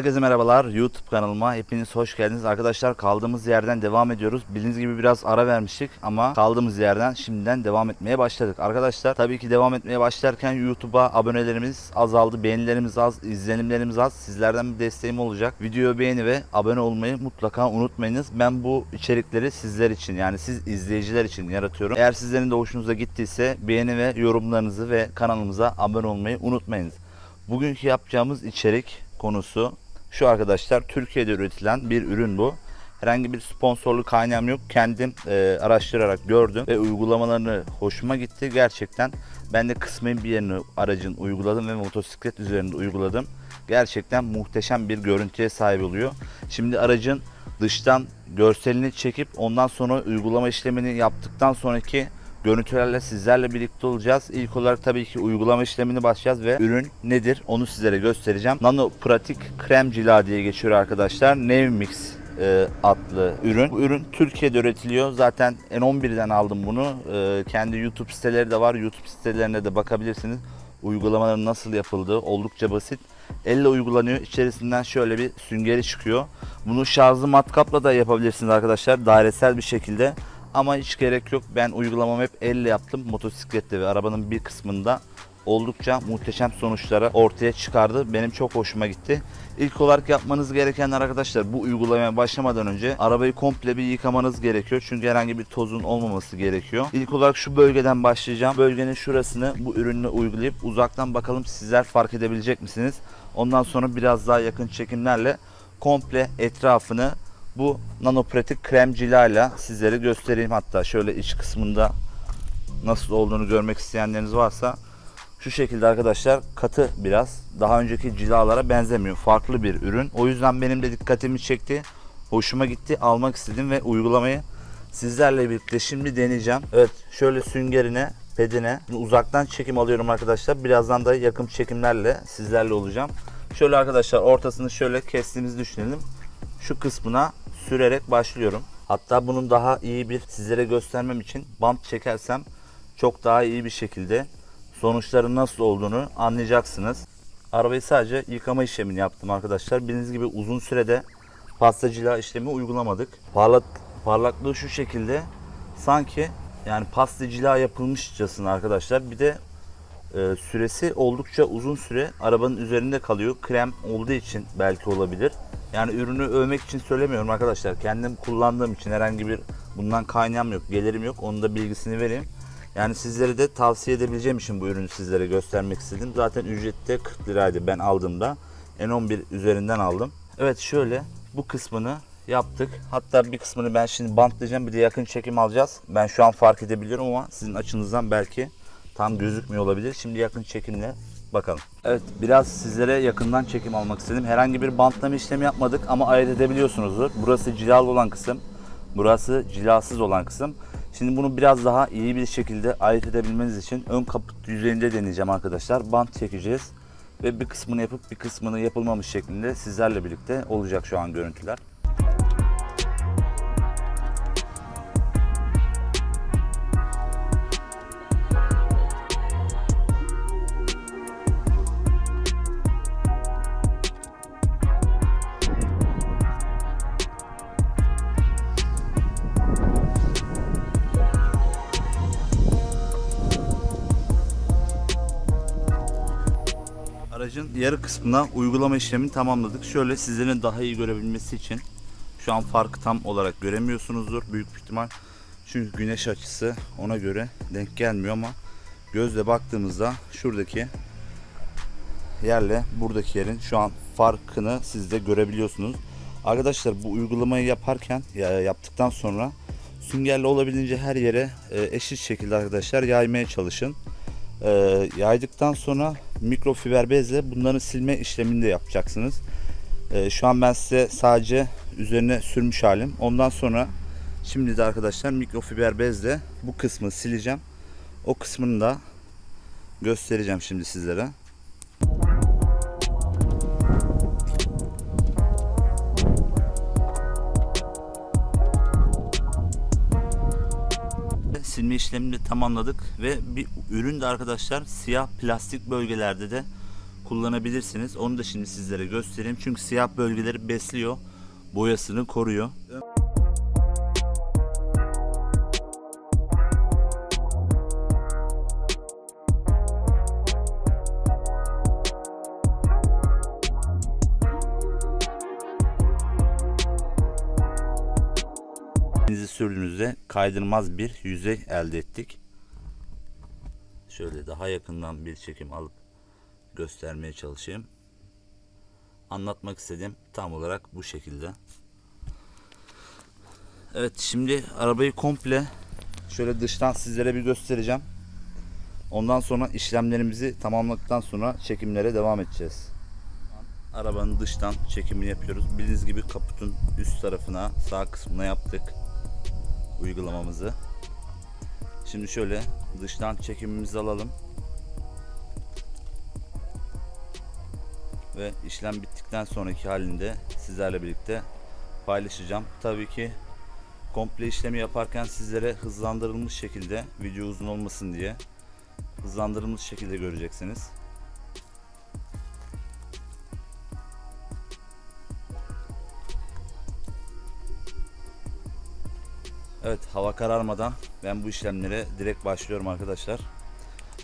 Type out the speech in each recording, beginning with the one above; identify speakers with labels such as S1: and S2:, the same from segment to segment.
S1: Herkese merhabalar. YouTube kanalıma hepiniz hoş geldiniz. Arkadaşlar kaldığımız yerden devam ediyoruz. Bildiğiniz gibi biraz ara vermiştik ama kaldığımız yerden şimdiden devam etmeye başladık. Arkadaşlar tabii ki devam etmeye başlarken YouTube'a abonelerimiz azaldı beğenilerimiz az izlenimlerimiz az. Sizlerden bir desteğim olacak. Videoyu beğeni ve abone olmayı mutlaka unutmayınız. Ben bu içerikleri sizler için yani siz izleyiciler için yaratıyorum. Eğer sizlerin de hoşunuza gittiyse beğeni ve yorumlarınızı ve kanalımıza abone olmayı unutmayınız. Bugünkü yapacağımız içerik konusu şu arkadaşlar Türkiye'de üretilen bir ürün bu. Herhangi bir sponsorluk kaynağım yok. Kendim e, araştırarak gördüm ve uygulamalarını hoşuma gitti. Gerçekten ben de kısmen bir yerini aracın uyguladım ve motosiklet üzerinde uyguladım. Gerçekten muhteşem bir görüntüye sahip oluyor. Şimdi aracın dıştan görselini çekip ondan sonra uygulama işlemini yaptıktan sonraki görüntülerle sizlerle birlikte olacağız. İlk olarak tabii ki uygulama işlemini başlayacağız ve ürün nedir onu sizlere göstereceğim. Nano Pratik Krem Cila diye geçiyor arkadaşlar. Nevmix e, adlı ürün. Bu ürün Türkiye'de üretiliyor. Zaten N11'den aldım bunu. E, kendi YouTube siteleri de var. YouTube sitelerine de bakabilirsiniz. Uygulamaların nasıl yapıldığı oldukça basit. Elle uygulanıyor. İçerisinden şöyle bir süngeri çıkıyor. Bunu şarjlı matkapla da yapabilirsiniz arkadaşlar. Dairesel bir şekilde. Ama hiç gerek yok. Ben uygulamamı hep elle yaptım. Motosiklette ve arabanın bir kısmında oldukça muhteşem sonuçlara ortaya çıkardı. Benim çok hoşuma gitti. İlk olarak yapmanız gerekenler arkadaşlar bu uygulamaya başlamadan önce arabayı komple bir yıkamanız gerekiyor. Çünkü herhangi bir tozun olmaması gerekiyor. İlk olarak şu bölgeden başlayacağım. Bölgenin şurasını bu ürünle uygulayıp uzaktan bakalım sizler fark edebilecek misiniz? Ondan sonra biraz daha yakın çekimlerle komple etrafını bu nanopratik krem cilayla sizlere göstereyim hatta. Şöyle iç kısmında nasıl olduğunu görmek isteyenleriniz varsa şu şekilde arkadaşlar katı biraz. Daha önceki cilalara benzemiyor. Farklı bir ürün. O yüzden benim de dikkatimi çekti hoşuma gitti. Almak istedim ve uygulamayı sizlerle birlikte şimdi deneyeceğim. Evet şöyle süngerine pedine uzaktan çekim alıyorum arkadaşlar. Birazdan da yakın çekimlerle sizlerle olacağım. Şöyle arkadaşlar ortasını şöyle kestiğimizi düşünelim. Şu kısmına sürerek başlıyorum. Hatta bunun daha iyi bir sizlere göstermem için bant çekersem çok daha iyi bir şekilde sonuçların nasıl olduğunu anlayacaksınız. Arabayı sadece yıkama işlemini yaptım arkadaşlar. Bildiğiniz gibi uzun sürede pastacılığa işlemi uygulamadık. Parlak, parlaklığı şu şekilde sanki yani pastacılığa yapılmışçasına arkadaşlar. Bir de e, süresi oldukça uzun süre arabanın üzerinde kalıyor. Krem olduğu için belki olabilir. Yani ürünü övmek için söylemiyorum arkadaşlar. Kendim kullandığım için herhangi bir bundan kaynağım yok, gelirim yok. Onun da bilgisini vereyim. Yani sizlere de tavsiye edebileceğim için bu ürünü sizlere göstermek istedim. Zaten ücreti de 40 liraydı ben aldığımda. N11 üzerinden aldım. Evet şöyle bu kısmını yaptık. Hatta bir kısmını ben şimdi bantlayacağım. Bir de yakın çekim alacağız. Ben şu an fark edebiliyorum ama sizin açınızdan belki tam gözükmüyor olabilir. Şimdi yakın çekimle bakalım. Evet biraz sizlere yakından çekim almak istedim. Herhangi bir bantlama işlemi yapmadık ama ayırt edebiliyorsunuzdur. Burası cilalı olan kısım. Burası cilasız olan kısım. Şimdi bunu biraz daha iyi bir şekilde ayırt edebilmeniz için ön kaput yüzeyinde deneyeceğim arkadaşlar. Bant çekeceğiz. Ve bir kısmını yapıp bir kısmını yapılmamış şeklinde sizlerle birlikte olacak şu an görüntüler. Aracın yarı kısmına uygulama işlemini tamamladık. Şöyle sizlerin daha iyi görebilmesi için şu an farkı tam olarak göremiyorsunuzdur büyük ihtimal. Çünkü güneş açısı ona göre denk gelmiyor ama gözle baktığımızda şuradaki yerle buradaki yerin şu an farkını siz de görebiliyorsunuz. Arkadaşlar bu uygulamayı yaparken ya yaptıktan sonra süngerle olabildiğince her yere e, eşit şekilde arkadaşlar yaymaya çalışın. E, yaydıktan sonra mikrofiber bezle bunların silme işlemini de yapacaksınız. E, şu an ben size sadece üzerine sürmüş halim. Ondan sonra şimdi de arkadaşlar mikrofiber bezle bu kısmı sileceğim. O kısmını da göstereceğim şimdi sizlere. Silme işlemini tamamladık ve bir ürün de arkadaşlar siyah plastik bölgelerde de kullanabilirsiniz. Onu da şimdi sizlere göstereyim. Çünkü siyah bölgeleri besliyor. Boyasını koruyor. Elinizi sürdüğünüzde kaydırmaz bir yüzey elde ettik. Şöyle daha yakından bir çekim alıp göstermeye çalışayım. Anlatmak istediğim tam olarak bu şekilde. Evet şimdi arabayı komple şöyle dıştan sizlere bir göstereceğim. Ondan sonra işlemlerimizi tamamladıktan sonra çekimlere devam edeceğiz. Arabanın dıştan çekimini yapıyoruz. Bildiğiniz gibi kaputun üst tarafına sağ kısmına yaptık uygulamamızı. Şimdi şöyle dıştan çekimimizi alalım. Ve işlem bittikten sonraki halinde sizlerle birlikte paylaşacağım. Tabii ki komple işlemi yaparken sizlere hızlandırılmış şekilde video uzun olmasın diye hızlandırılmış şekilde göreceksiniz. Evet hava kararmadan ben bu işlemlere direkt başlıyorum arkadaşlar.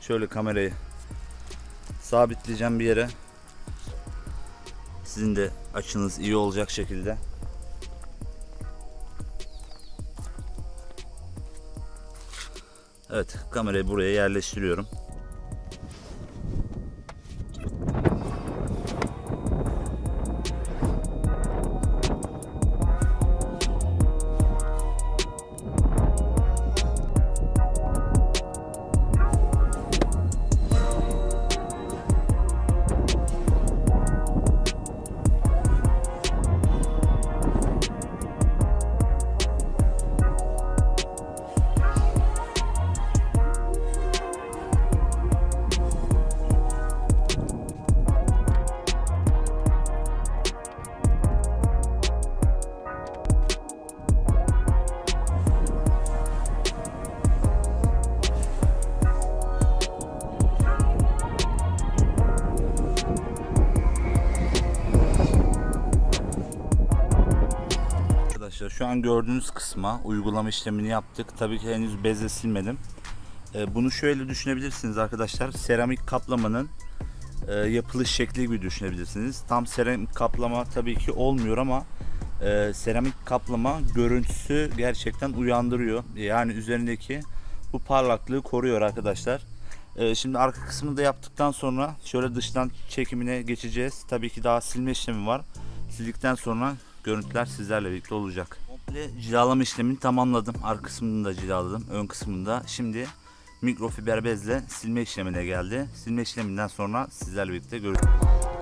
S1: Şöyle kamerayı sabitleyeceğim bir yere. Sizin de açınız iyi olacak şekilde. Evet kamerayı buraya yerleştiriyorum. An gördüğünüz kısma uygulama işlemini yaptık. Tabii ki henüz bezle silmedim. Ee, bunu şöyle düşünebilirsiniz arkadaşlar. Seramik kaplamanın e, yapılış şekli gibi düşünebilirsiniz. Tam seramik kaplama tabii ki olmuyor ama e, seramik kaplama görüntüsü gerçekten uyandırıyor. Yani üzerindeki bu parlaklığı koruyor arkadaşlar. Ee, şimdi arka kısmını da yaptıktan sonra şöyle dıştan çekimine geçeceğiz. Tabii ki daha silme işlemi var. Sildikten sonra görüntüler sizlerle birlikte olacak. Komple cilalama işlemini tamamladım. Arka kısmını da cilaladım. Ön kısmında. Şimdi mikrofiber bezle silme işlemine geldi. Silme işleminden sonra sizlerle birlikte görüşürüz.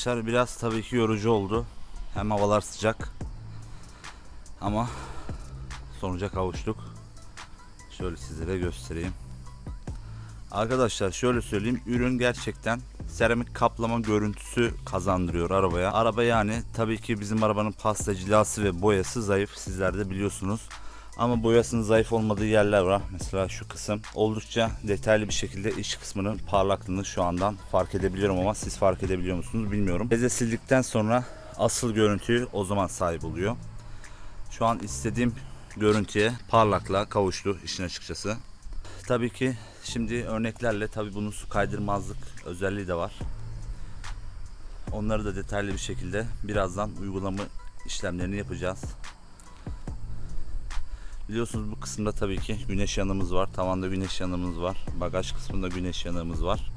S1: Arkadaşlar biraz tabii ki yorucu oldu. Hem havalar sıcak. Ama sonuca kavuştuk. Şöyle sizlere göstereyim. Arkadaşlar şöyle söyleyeyim. Ürün gerçekten seramik kaplama görüntüsü kazandırıyor arabaya. Araba yani tabii ki bizim arabanın pasta cilası ve boyası zayıf. Sizler de biliyorsunuz. Ama boyasının zayıf olmadığı yerler var. Mesela şu kısım oldukça detaylı bir şekilde iç kısmının parlaklığını şu andan fark edebiliyorum ama siz fark edebiliyor musunuz bilmiyorum. Beze sildikten sonra asıl görüntüyü o zaman sahip oluyor. Şu an istediğim görüntüye parlaklığa kavuştu işin açıkçası. Tabii ki şimdi örneklerle tabii bunun su kaydırmazlık özelliği de var. Onları da detaylı bir şekilde birazdan uygulama işlemlerini yapacağız. Biliyorsunuz bu kısımda tabii ki güneş yanımız var. Tavanda güneş yanımız var. Bagaj kısmında güneş yanımız var.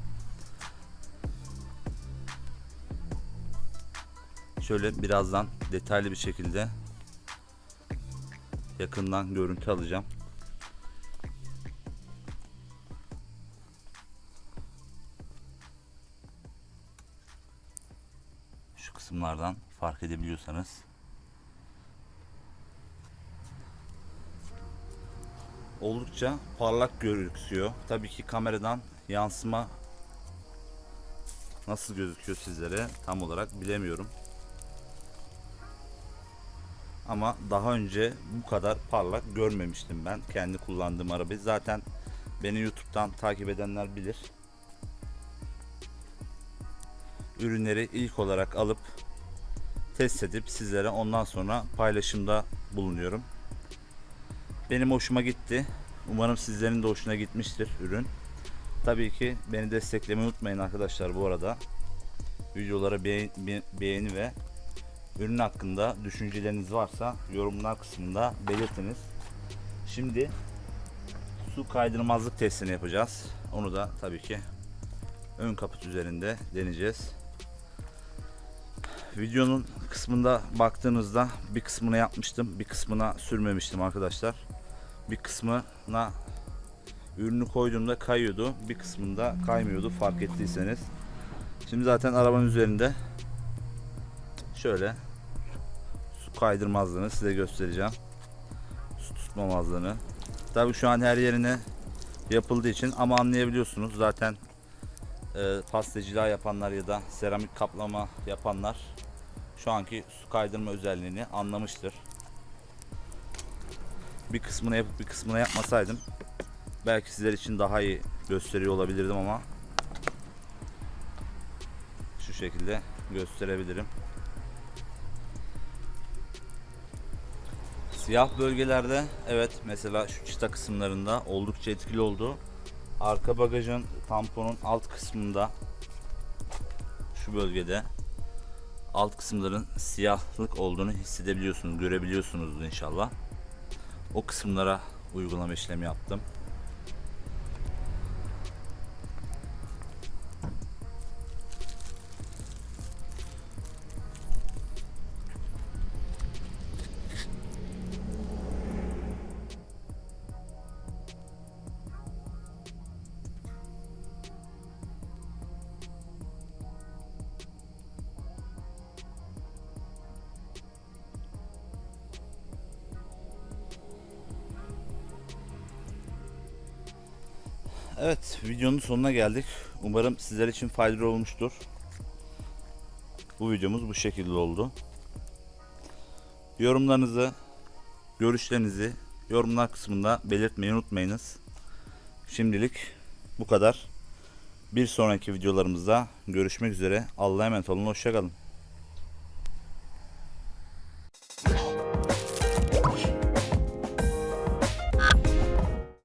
S1: Şöyle birazdan detaylı bir şekilde yakından görüntü alacağım. kısımlardan fark edebiliyorsanız. Oldukça parlak gözüküyor. Tabii ki kameradan yansıma nasıl gözüküyor sizlere tam olarak bilemiyorum. Ama daha önce bu kadar parlak görmemiştim ben kendi kullandığım arabayı. Zaten beni YouTube'dan takip edenler bilir. Ürünleri ilk olarak alıp test edip sizlere ondan sonra paylaşımda bulunuyorum. Benim hoşuma gitti. Umarım sizlerin de hoşuna gitmiştir ürün. Tabii ki beni desteklemeyi unutmayın arkadaşlar bu arada. Videolara beğen, be- beğeni ve ürün hakkında düşünceleriniz varsa yorumlar kısmında belirtiniz. Şimdi su kaydırmazlık testini yapacağız. Onu da tabii ki ön kaput üzerinde deneyeceğiz. Videonun kısmında baktığınızda bir kısmını yapmıştım, bir kısmına sürmemiştim arkadaşlar. Bir kısmına ürünü koyduğumda kayıyordu, bir kısmında kaymıyordu fark ettiyseniz. Şimdi zaten arabanın üzerinde şöyle su kaydırmazlığını size göstereceğim. Su tutmamazlığını. Tabii şu an her yerine yapıldığı için ama anlayabiliyorsunuz zaten e, pastacılığa yapanlar ya da seramik kaplama yapanlar şu anki su kaydırma özelliğini anlamıştır. Bir kısmını yapıp bir kısmını yapmasaydım belki sizler için daha iyi gösteriyor olabilirdim ama şu şekilde gösterebilirim. Siyah bölgelerde evet mesela şu çıta kısımlarında oldukça etkili oldu. Arka bagajın tamponun alt kısmında şu bölgede alt kısımların siyahlık olduğunu hissedebiliyorsunuz, görebiliyorsunuz inşallah. O kısımlara uygulama işlemi yaptım. Evet, videonun sonuna geldik. Umarım sizler için faydalı olmuştur. Bu videomuz bu şekilde oldu. Yorumlarınızı, görüşlerinizi yorumlar kısmında belirtmeyi unutmayınız. Şimdilik bu kadar. Bir sonraki videolarımızda görüşmek üzere. Allah'a emanet olun. Hoşçakalın.